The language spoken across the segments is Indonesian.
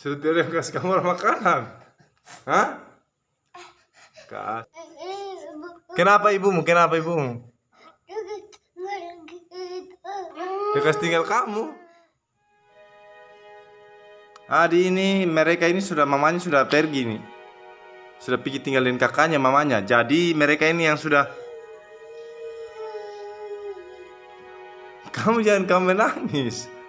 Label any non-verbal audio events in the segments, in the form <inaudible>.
Sudah yang kasih kamu makanan. Hah? Kas. Kenapa ibumu? Kenapa ibumu? Dia kasih tinggal kamu. Adi ini mereka ini sudah mamanya sudah pergi nih. Sudah pergi tinggalin kakaknya mamanya. Jadi mereka ini yang sudah Kamu jangan kamu menangis.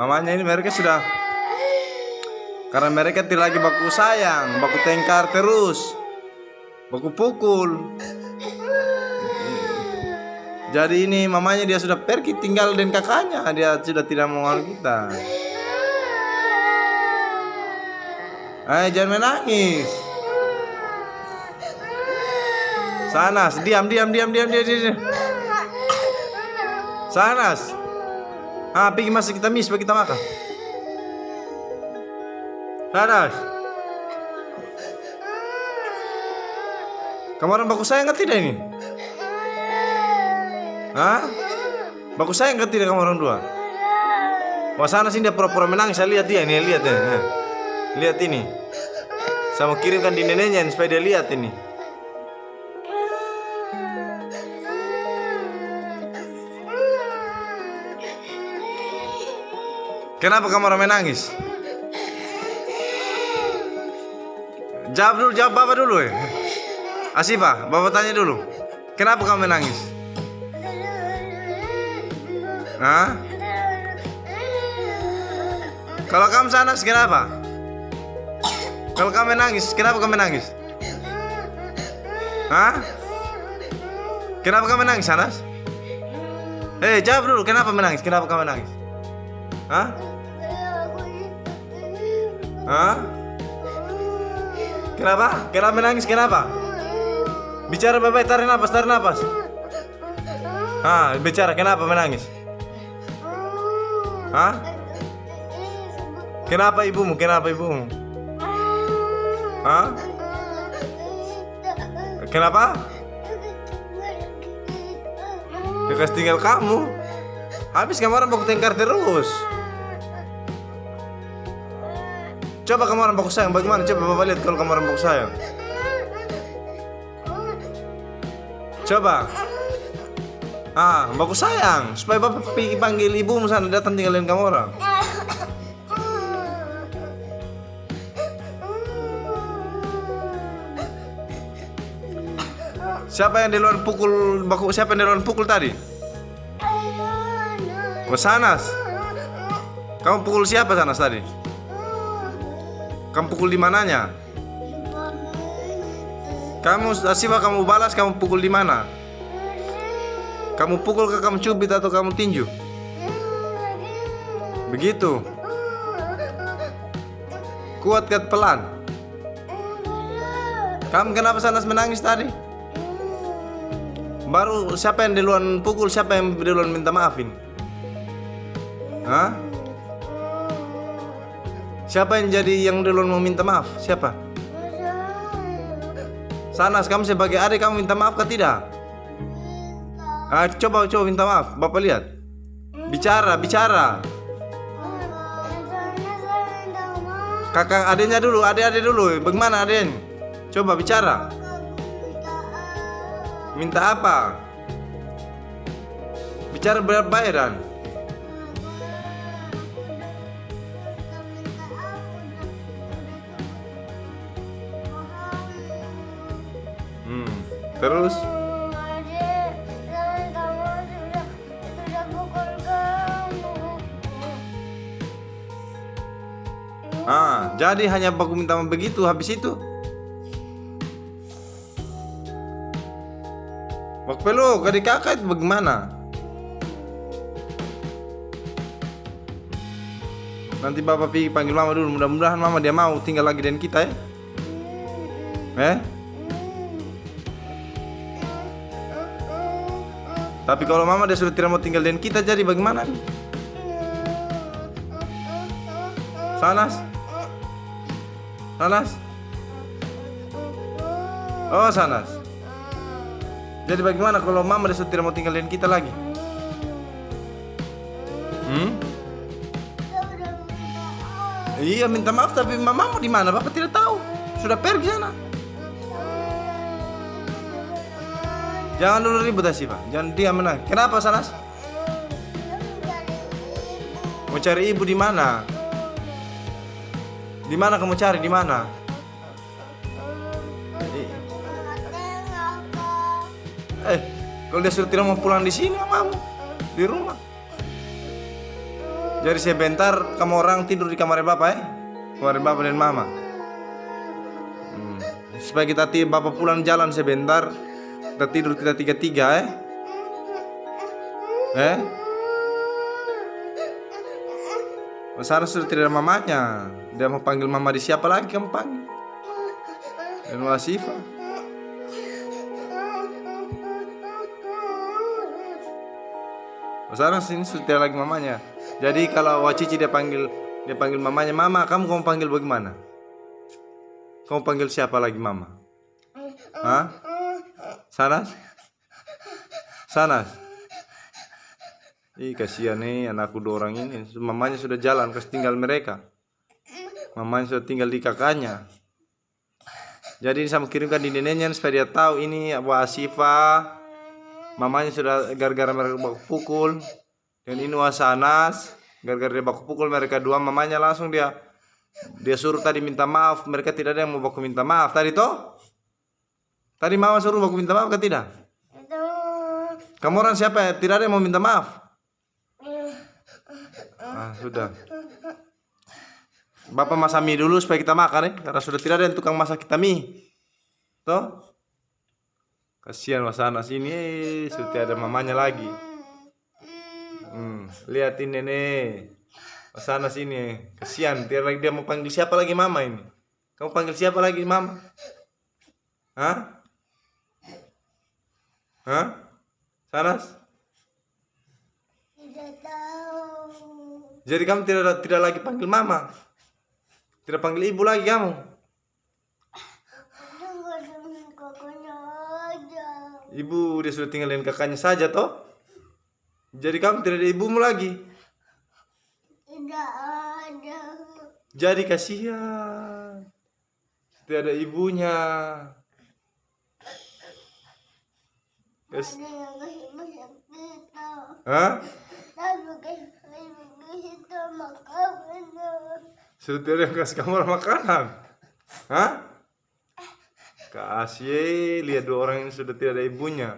Mamanya ini mereka sudah karena mereka tidak lagi baku sayang, baku tengkar terus, baku pukul. Jadi ini mamanya dia sudah pergi tinggal dengan kakaknya, dia sudah tidak mau kita. Ayo jangan menangis. Sanas, diam, diam, diam, diam, diam, diam. Sanas. Ah, masuk kita mis, kita makan. Sanas. Kamu orang baku sayang nggak tidak ini? Hah? Baku sayang nggak tidak kamu orang dua? Wah sana sini dia pura-pura menangis, saya lihat dia nih, lihat ya. Lihat ini. Saya mau kirimkan di neneknya supaya dia lihat ini. Kenapa kamu ramai nangis? Jawab dulu, jawab bapak dulu ya. Asifa, bapak tanya dulu. Kenapa kamu menangis? Hah? Kalau kamu sana, kenapa? Kalau kamu menangis, kenapa kamu menangis? Hah? Kenapa kamu menangis, Sanas? Eh, jawab dulu, kenapa menangis? Kenapa kamu menangis? Hah? Hah? Kenapa? Kenapa menangis? Kenapa? Bicara baik-baik, tarik nafas, tarik nafas. Ah, bicara kenapa menangis? Hah? Kenapa ibumu? Kenapa ibumu? Hah? Kenapa? Dia tinggal kamu. Habis orang baku tengkar terus. Coba kamu orang baku sayang bagaimana? Coba bapak lihat kalau kamu orang baku sayang. Coba. Ah, baku sayang supaya bapak pergi panggil ibu sana datang tinggalin kamu orang. Siapa yang di luar pukul baku? Siapa yang di luar pukul tadi? Sanas. Kamu pukul siapa Sanas tadi? Kamu pukul di mananya? Kamu Asifa kamu balas kamu pukul di mana? Kamu pukul ke kamu cubit atau kamu tinju? Begitu. Kuat kat pelan. Kamu kenapa Sanas menangis tadi? Baru siapa yang duluan pukul, siapa yang duluan minta maafin? Hah? Siapa yang jadi yang duluan mau minta maaf? Siapa? Sanas, kamu sebagai adik kamu minta maaf kah tidak? Ah, coba coba minta maaf, Bapak lihat. Bicara, bicara. Kakak adiknya dulu, adik-adik dulu. Bagaimana adik? Coba bicara. Minta apa? Bicara berbayaran. Hmm. Terus? Ah, jadi hanya baku minta begitu habis itu. Waktu pelu, adik kakak itu bagaimana? Nanti bapak pergi panggil mama dulu. Mudah-mudahan mama dia mau tinggal lagi dengan kita ya. Eh? Tapi kalau mama dia sudah tidak mau tinggal dengan kita jadi bagaimana? Sanas? Sanas? Oh, Sanas. Jadi bagaimana kalau mama sudah tidak mau tinggal dengan kita lagi? Hmm? Iya minta maaf tapi mamamu di mana? Bapak tidak tahu. Sudah pergi sana. Jangan dulu ribut Asifa. Jangan diam menang. Kenapa Sanas? Mau cari ibu di mana? Di mana kamu cari? Di mana? Eh, kalau dia sudah tidak mau pulang di sini mamamu di rumah. Jadi sebentar kamu orang tidur di kamar bapak ya? Kamar bapak dan mama. Hmm. Supaya kita tiba bapak pulang jalan sebentar, kita tidur kita tiga tiga eh. Eh? Sarah sudah tidak ada mamanya. Dia mau panggil mama di siapa lagi kamu panggil? Dan Wasifa. Sarah sini sudah tidak lagi mamanya. Jadi kalau Wacici dia panggil dia panggil mamanya, "Mama, kamu kamu panggil bagaimana?" Kamu panggil siapa lagi mama? Hah? Sanas? Sanas? Ih kasihan nih anakku dua orang ini. Mamanya sudah jalan kasih tinggal mereka. Mamanya sudah tinggal di kakaknya. Jadi sama kirimkan di neneknya supaya dia tahu ini Abu Asifa. Mamanya sudah gara-gara mereka baku pukul Dan ini Wasanas Gara-gara dia baku pukul mereka dua Mamanya langsung dia Dia suruh tadi minta maaf. Mereka tidak ada yang mau baku minta maaf. Tadi toh Tadi mama suruh baku minta maaf ke tidak? Kamu orang siapa ya? Tidak ada yang mau minta maaf? Ah, sudah. Bapak masak mie dulu supaya kita makan ya, karena sudah tidak ada yang tukang masak kita mie. Toh? Kasihan Mas Anas ini, eh, sudah ada mamanya lagi. Hmm, lihatin nenek. Mas Anas ini, kasihan. Tidak lagi dia mau panggil siapa lagi mama ini? Kamu panggil siapa lagi mama? Hah? Hah? Sanas? Tidak tahu. Jadi kamu tidak tidak lagi panggil mama. Tidak panggil ibu lagi kamu. Tunggu dengan kakaknya aja. Ibu dia sudah tinggal dengan kakaknya saja toh. Jadi kamu tidak ada ibumu lagi. Tidak ada. Jadi kasihan. Tidak ada ibunya. Kita. Hah? Tidak ada yang kasih kamu makanan. Hah? Kasih lihat dua orang ini sudah tidak ada ibunya.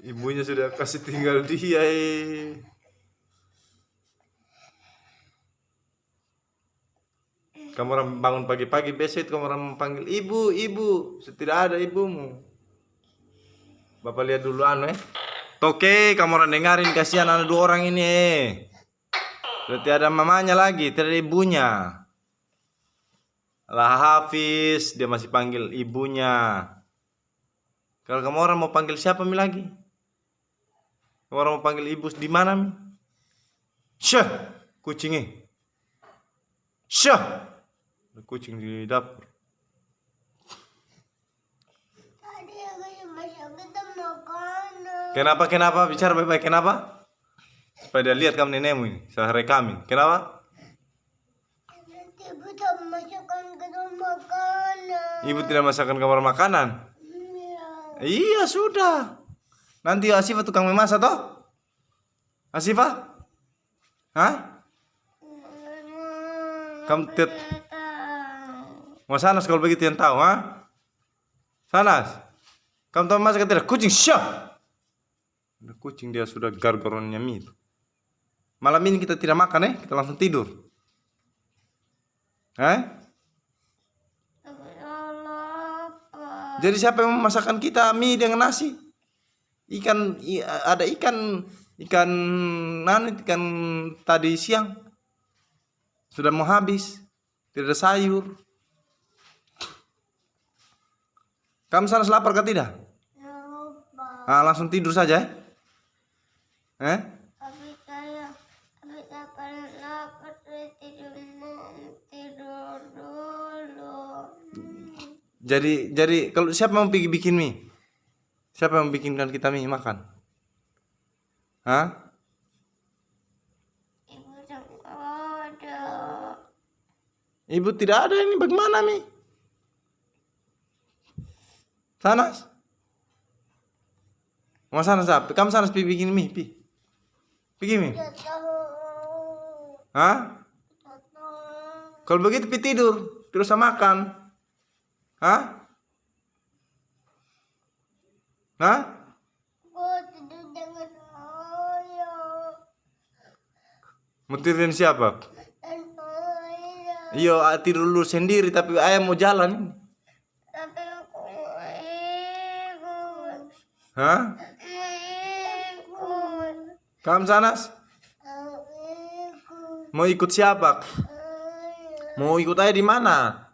Ibunya sudah kasih tinggal dia. eh. Kamu orang bangun pagi-pagi besok kamu orang panggil ibu, ibu. Tidak ada ibumu. Bapak lihat dulu anu eh. Oke, kamu orang dengarin kasihan ada dua orang ini. eh. Ada mamanya lagi, tidak ada ibunya. Lah Hafiz, dia masih panggil ibunya. Kalau kamu orang mau panggil siapa mi lagi? Kamu orang mau panggil ibu di mana mi? Syah, kucingnya. Syah, ada kucing di dapur. Kenapa kenapa bicara baik-baik kenapa? Supaya dia lihat kamu nenekmu ini, saya rekamin. Kenapa? Nanti kita masukkan kita makanan. Ibu tidak masakkan kamar makanan. Iya. Iya sudah. Nanti Asifa tukang memasak toh? Asifa? Hah? Kamu tet mau sanas kalau begitu yang tahu, ha? Sanas. Kamu tahu masak tidak? Kucing syah. Ada kucing dia sudah gargoronnya itu. Malam ini kita tidak makan eh, kita langsung tidur. Eh? Jadi siapa yang memasakkan kita mie dengan nasi? Ikan ada ikan ikan nan ikan tadi siang sudah mau habis. Tidak ada sayur. Kamu sana lapar kah tidak? Lupa. Ah, langsung tidur saja. Eh? Tapi kayak tapi kapan lapar saya tidur tidur dulu. Jadi jadi kalau siapa mau pergi bikin mie? Siapa yang bikinkan kita mie makan? Hah? Ibu tak ada. Ibu tidak ada ini bagaimana mie? Sanas? Mau sanas apa? Kamu sanas pergi bikin mie, pi. Pergi mie. Hah? Kalau begitu pi tidur, terus sama makan. Hah? Hah? Kau tidur dengan ayah. Mau tidur dengan siapa? Iya, tidur dulu sendiri tapi ayah mau jalan. Tapi aku ikut. Hah? Kamu sanas? Mau ikut siapa? Mau ikut ayah di mana?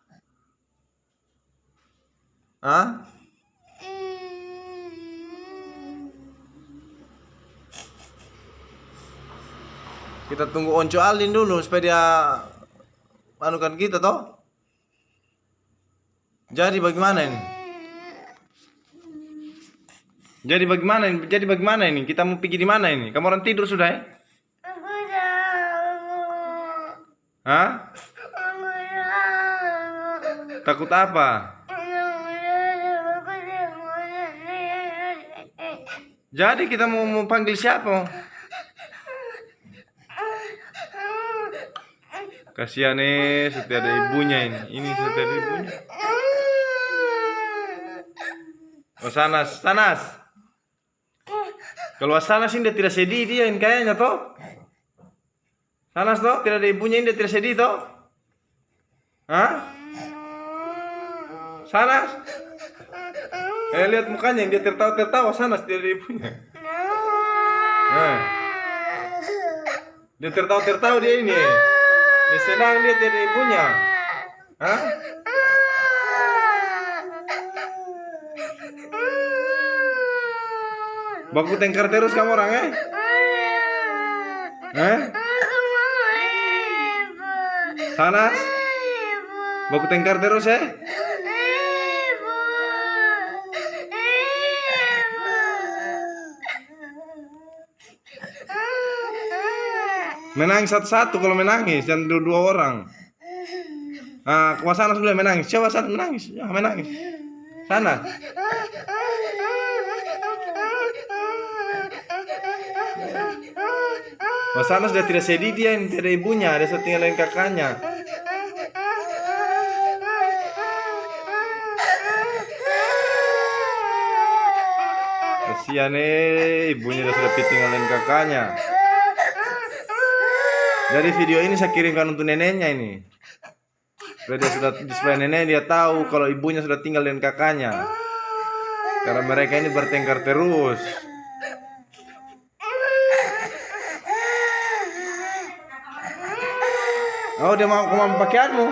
Hah? Kita tunggu Onco Alin dulu supaya dia anukan kita toh. Jadi bagaimana ini? Jadi bagaimana ini? Jadi bagaimana ini? Kita mau pergi di mana ini? Kamu orang tidur sudah ya? Aku tahu. Hah? Aku tahu. Takut apa? Jadi kita mau, mau panggil siapa? Kasihan nih, sudah ada ibunya ini. Ini sudah ada ibunya. <laughs> Oh Sanas, Sanas. Kalau Sanas ini dia tidak sedih dia ini kayaknya toh. Sanas toh, tidak ada ibunya dia tidak sedih toh. Hah? Sanas? Eh lihat mukanya dia tertawa-tertawa Sanas tidak ada ibunya. Eh, dia tertawa-tertawa dia ini. Dia senang dia tidak ada ibunya. Hah? Baku tengkar terus kamu orang eh? Eh? Sanas? Baku tengkar terus eh? Menangis satu-satu kalau menangis dan dua-dua orang. Ah, ke sana boleh menangis. Coba satu menangis. Ya, menangis. Sana. Mas sana sudah tidak sedih dia yang tidak ibunya, ada satu tinggal kakaknya. Kasihan eh, ibunya sudah tinggalin kakaknya. Dari video ini saya kirimkan untuk neneknya ini. Supaya dia sudah supaya nenek dia tahu kalau ibunya sudah tinggal dengan kakaknya. Karena mereka ini bertengkar terus. Oh dia mau ke mana pakaianmu?